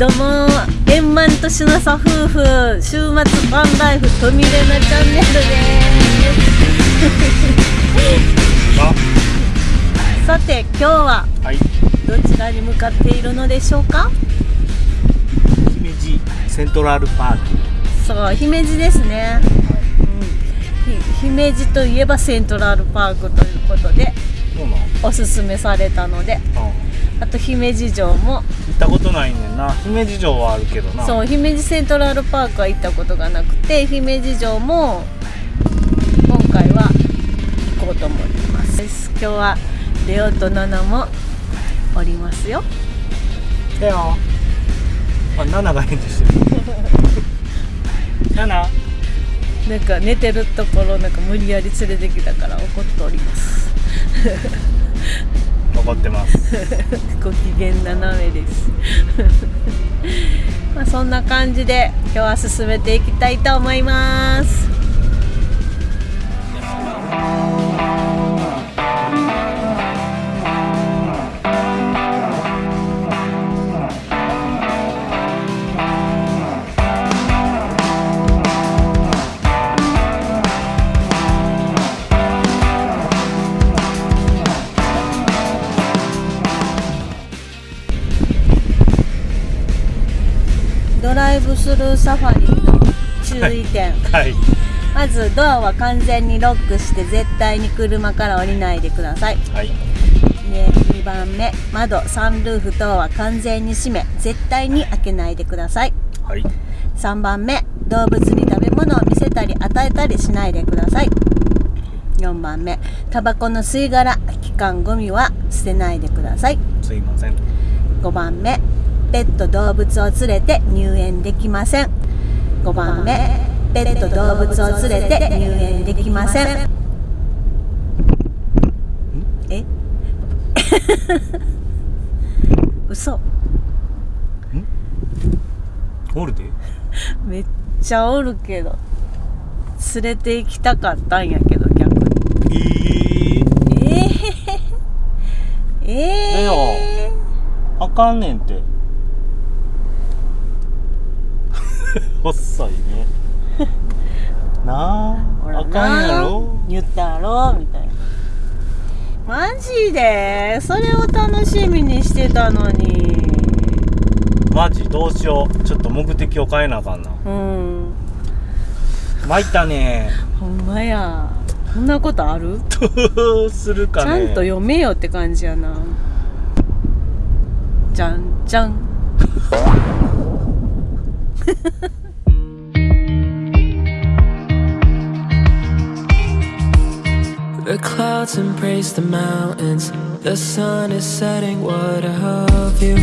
どうも円満としなさ夫婦週末ワンライフとみれなチャンネルです。さて今日ははい。どちらに向かっているのでしょうか？姫路セントラルパーク。そう姫路ですね、うん、ひ姫路といえばセントラルパークということでおすすめされたので。うん。あと姫路城も行ったことないねんな。姫路城はあるけどな。そう姫路セントラルパークは行ったことがなくて姫路城も今回は行こうと思います。今日はレオとナナもおりますよ。だよあナナが返事してる。ナナ。なんか寝てるところなんか無理やり連れてきたから怒っております残ってます。ご機嫌斜めです。まあそんな感じで今日は進めていきたいと思います。サファリの注意点、はい。まずドアは完全にロックして絶対に車から降りないでください。はい。で2番目。窓サンルーフ等は完全に閉め絶対に開けないでください。はい。3番目。動物に食べ物を見せたり与えたりしないでください。4番目。タバコの吸い殻期間ゴミは捨てないでください。すいません。5番目ペット動物を連れて入園できません。5番目。ペット動物を連れて入園できません。え？嘘。おるで。めっちゃおるけど。連れて行きたかったんやけど逆に。えー、ええええレあかんねんって 細いね。なああかんやろ。言ったやろみたいな。マジで？それを楽しみにしてたのに。マジどうしよう。ちょっと目的を変えなあかんな。うん。参ったね。ほんまや。こんなことある？どうするかね。ちゃんと読めよって感じやな。じゃんじゃん the clouds embrace the mountains. The sun is setting, what of you?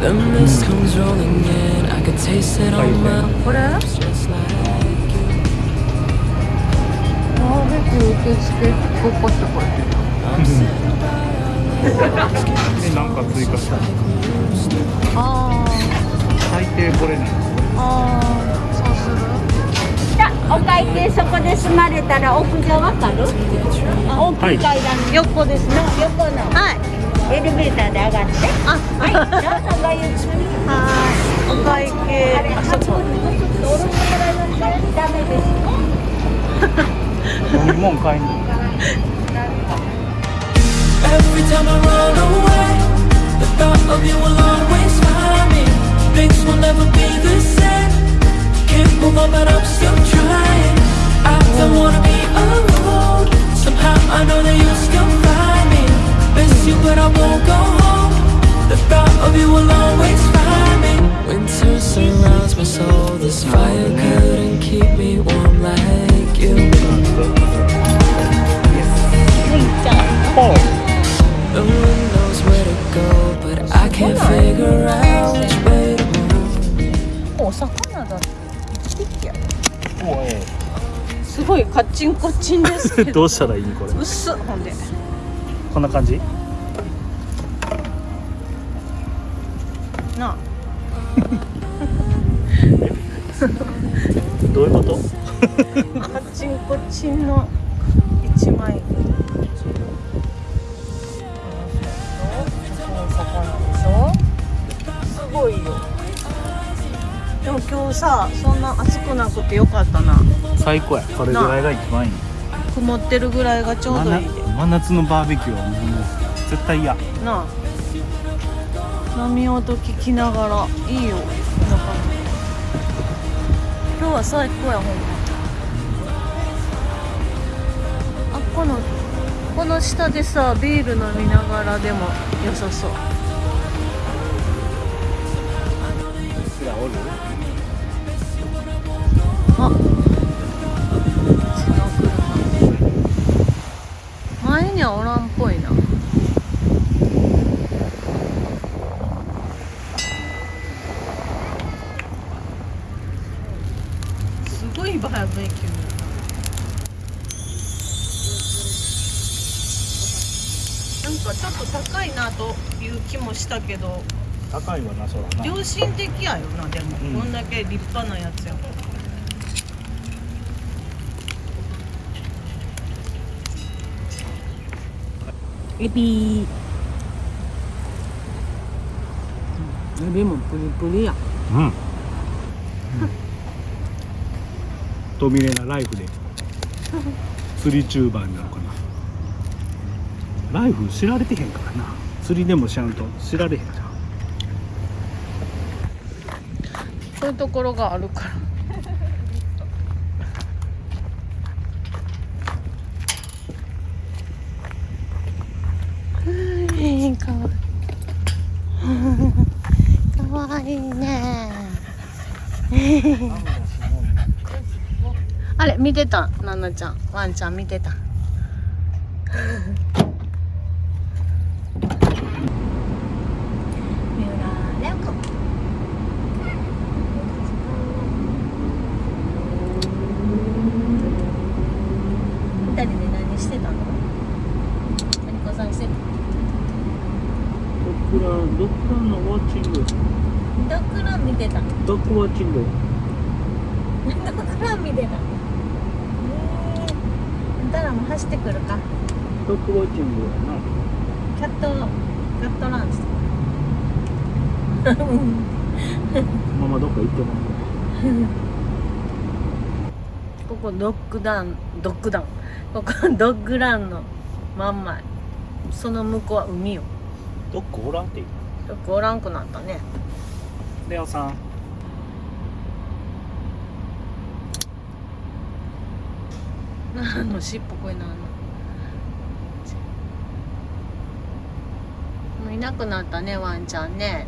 The mist comes rolling in. I can taste it on my lips Just like you. ごっこってこれ I'm sitting by your lips. えなんか追加したあ最低これね。あああそうする？じゃあお会計そこで済まれたら屋上わかる？大きい階段の横ですね。横の。はい。エレベーターで上がって。あはい。どうぞごゆっくりはい。お会計。あそこダメです。飲み物買いに Every time I run away, the thought of you will always find me. Things will never be the same. Can't move on, but I'm still どうしたらいいこれ？薄っほんで。こんな感じ？なあ。どういうこと？カチンコチンの一枚。すごいよ。でも今日さそんな暑くなくてよかったな。最高や。これぐらいが一番いい。曇ってるぐらいがちょうどいい。で真真夏のバーベキューはもう絶対嫌。なあ。波音聞きながらいいよ。だか。ら今日は最高やほんま。あこのこの下でさビール飲みながらでも良さそう。すらおる？なんかちょっと高いなという気もしたけど。高いわなそらな。良心的やよなでも、うん。こんだけ立派なやつや。エビ。エビもプリプリや。うん。トミレナライフで。釣りチューバーになるかなライフ知られてへんからな。釣りでもしゃんと知られへんじゃん。そういうところがあるから。うんかわいかわいいね。あれ見てた？ななちゃん。ワンちゃん見てた三浦レオ子二人で何してたの何子さんしてたドッグランドッグランのウォッチング。ドッグラン見てた。ドッグウォッチング。ドッグラン見てた。たらも走ってくるか。ドッグウォッチングやな。キャットキャットランして。ママどっか行ってます ここドッグダンドッグダン。ここドッグランの真ん前。その向こうは海よドッグおらんって言うドッグおらんくなったね。レオさん。何の尻尾これなんの？もういなくなったねワンちゃんね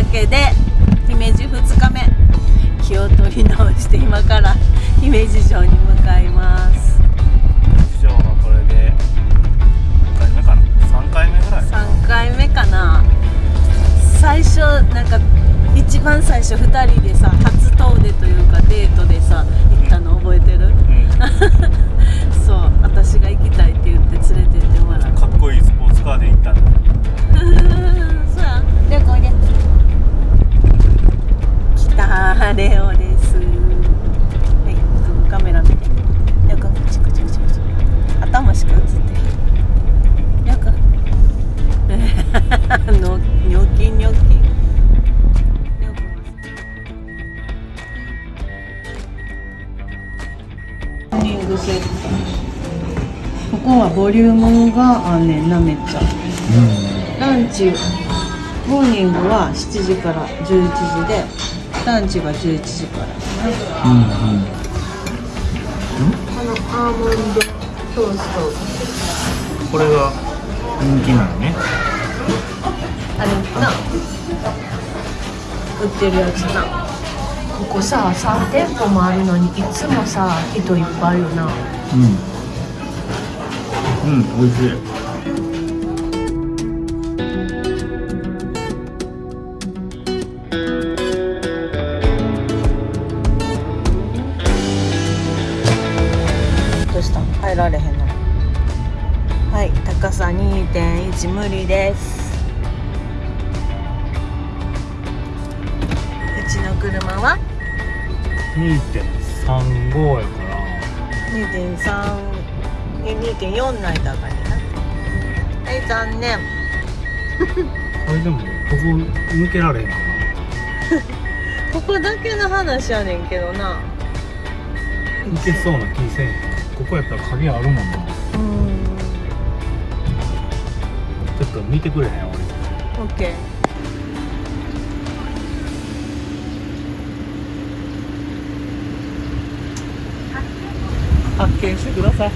わけで姫路2日目気を取り直して今から姫路城に向かいます。以上はこれで何回目かな？3回目ぐらい3回目かな。最初なんか一番最初2人でさ初遠出というかデートでさ行ったの覚えてる？うん。そう私が行きたいって言って連れてってもらった。かっこいいスポーツカーで行ったんだ そうやレオおいで来たレオです。はいカメラ見て。レオ君チクチクチクチク。頭しか映ってへん。レオ君のニョキニョキ。レオ君モーニングセットここはボリュームがあんねんなめっちゃ。ランチモーニングは7時から11時でランチが11時から。ですねこのアーモンドそうそうこれが人気なのね。あれな。売ってるやつな。ここさ3店舗もあるのにいつもさ人いっぱいよな。うん。うん美味しい2.1無理です。うちの車は？2.35やから。2.3え2.4ないだからな。はい残念。あれでもここ抜けられへんか ここだけの話やねんけどな。な抜けそうな気せん。ここやったら鍵あるもんな。うんっと見てくれへん？俺。オッケー。発見してください。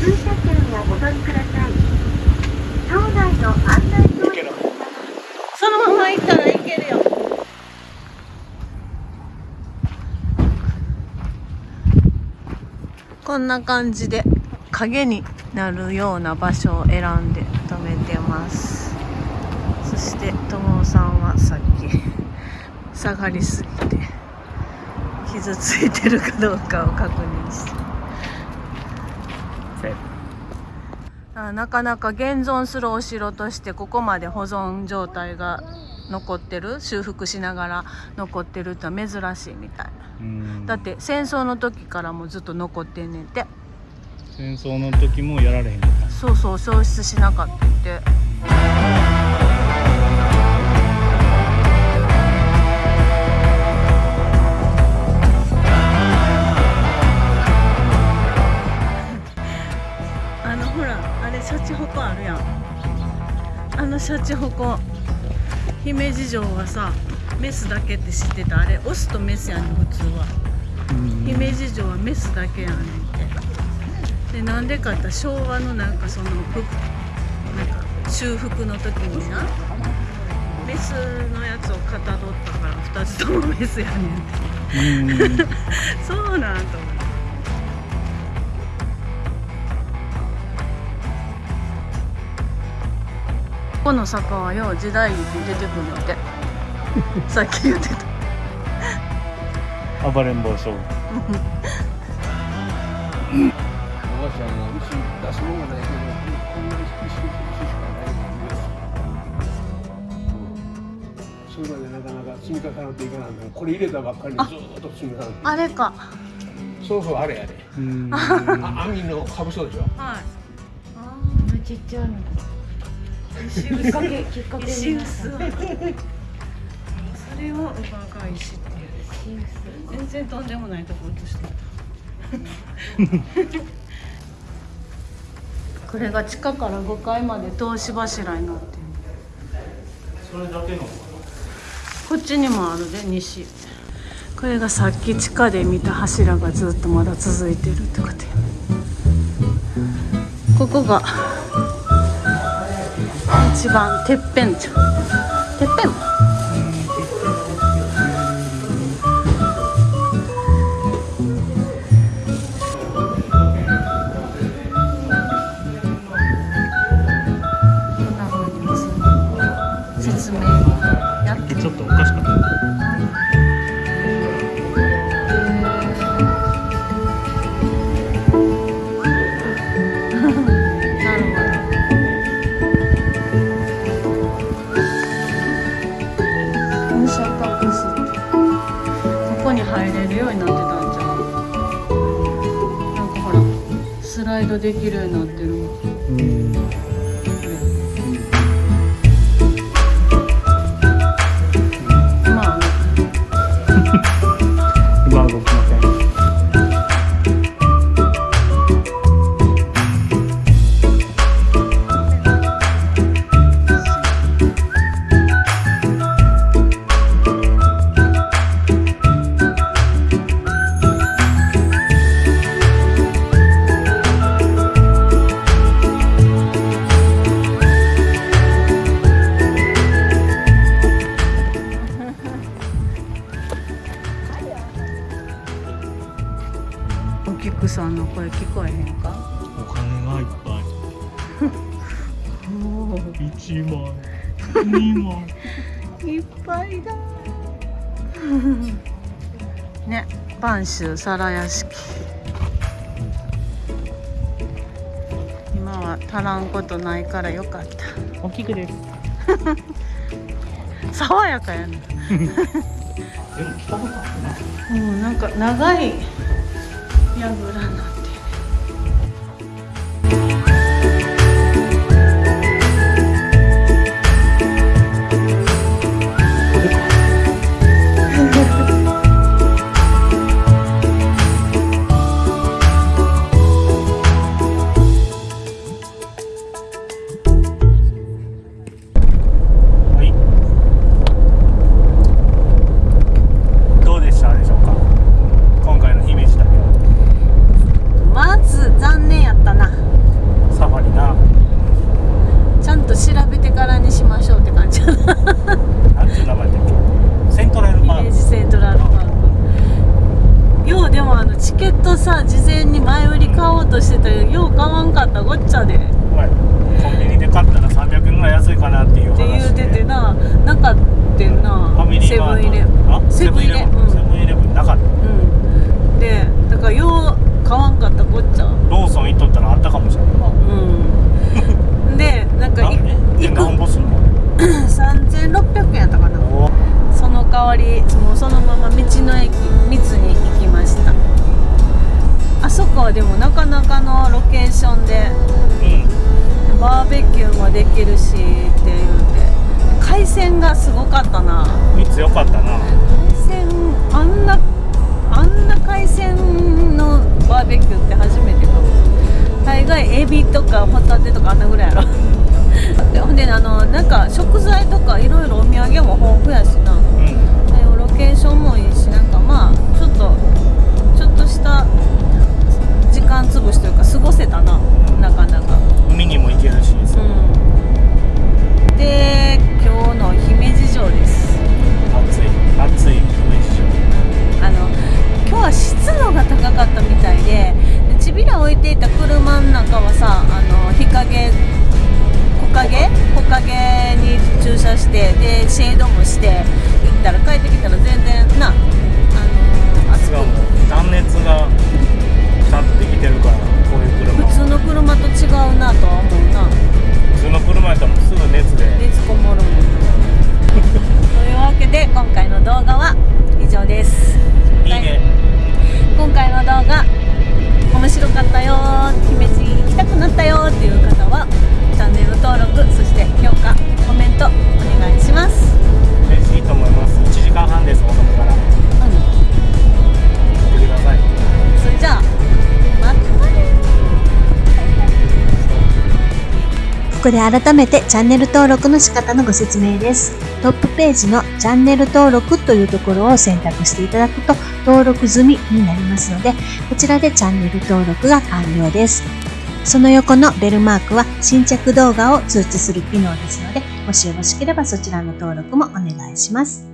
駐車券をお取りください。町内の案内表示そのまま行ったらいけるよ。こんな感じで影になるような場所を選んでます。そして友さんはさっき 下がりすぎて傷ついてるかどうかを確認して。あなかなか現存するお城としてここまで保存状態が残ってる修復しながら残ってるって珍しいみたいうん。だって戦争の時からもずっと残ってんねんて。戦争の時もやられへんか。ったそうそう消失しなかったってのシャチホコ姫路城はさメスだけって知ってたあれオスとメスやねん普通はうん。姫路城はメスだけやねんって。でなんでかって昭和のなんかそのふなんか修復の時になメスのやつをかたどったから2つともメスやねんって。うん。そうなんと思ここの坂はよう時代劇に出てくるのって。さっき言ってた。暴れん坊将軍。私あの牛出すもんがないけどこんな牛牛牛しかないそういうのでなかなか積み重なっていかない。のこれ入れたばっかりにずーっと積み重なってあれか。そうそうあれやで。うん。あ 網のかぶそうでしょ。はい。ちっちゃいの。石きっかけきっかけ石になっ臼それを馬が石っていう全然とんでもないとこ落としてたこれが地下から5階まで通し柱になってるそれだけのこっちにもあるで西これがさっき地下で見た柱がずっとまだ続いてるってことやここが。一番てっぺんじゃん。できるのいだ ね播州皿屋敷。今は足らんことないからよかった。大きくです。爽やかやね でも来たことあるなうんなんか長い櫓になセブンイレブン。あセブンイレブン。セブンイレブン。なかった。うん。でだからよう買わんかったごっちゃ。ローソン行っとったらあったかもしれな。いうん。でなんかい行く。何本すんの？3600円やったかな。おその代わりもうそのまま道の駅三つに行きました。あそこはでもなかなかのロケーションでうん。バーベキューもできるしって言うて海鮮がすごかったな。3つよかったな。海鮮あんなあんな海鮮のバーベキューって初めてかも。大概エビとかホタテとかあんなぐらいやろ。でほんであのなんか食材とかいろいろお土産も豊富やしな。うん。でロケーションもいいしなんかまあちょっとちょっとした時間潰しというか過ごせたな。なかなかかったみたいででちびら置いていた車の中はさあの日陰木陰木陰に駐車してでシェードもして行ったら帰ってきたら全然なあの暑く断熱がちゃんとできてるからこういう車普通の車と違うなとは思うな。普通の車やったらすぐ熱で。熱こもるもん。というわけで今回の動画は以上です。いいね今回の動画面白かったよ姫路行きたくなったよっていう方はチャンネル登録そして評価コメントお願いします。ここで改めてチャンネル登録の仕方のご説明です。トップページのチャンネル登録というところを選択していただくと登録済みになりますので、こちらでチャンネル登録が完了です。その横のベルマークは新着動画を通知する機能ですので、もしよろしければそちらの登録もお願いします。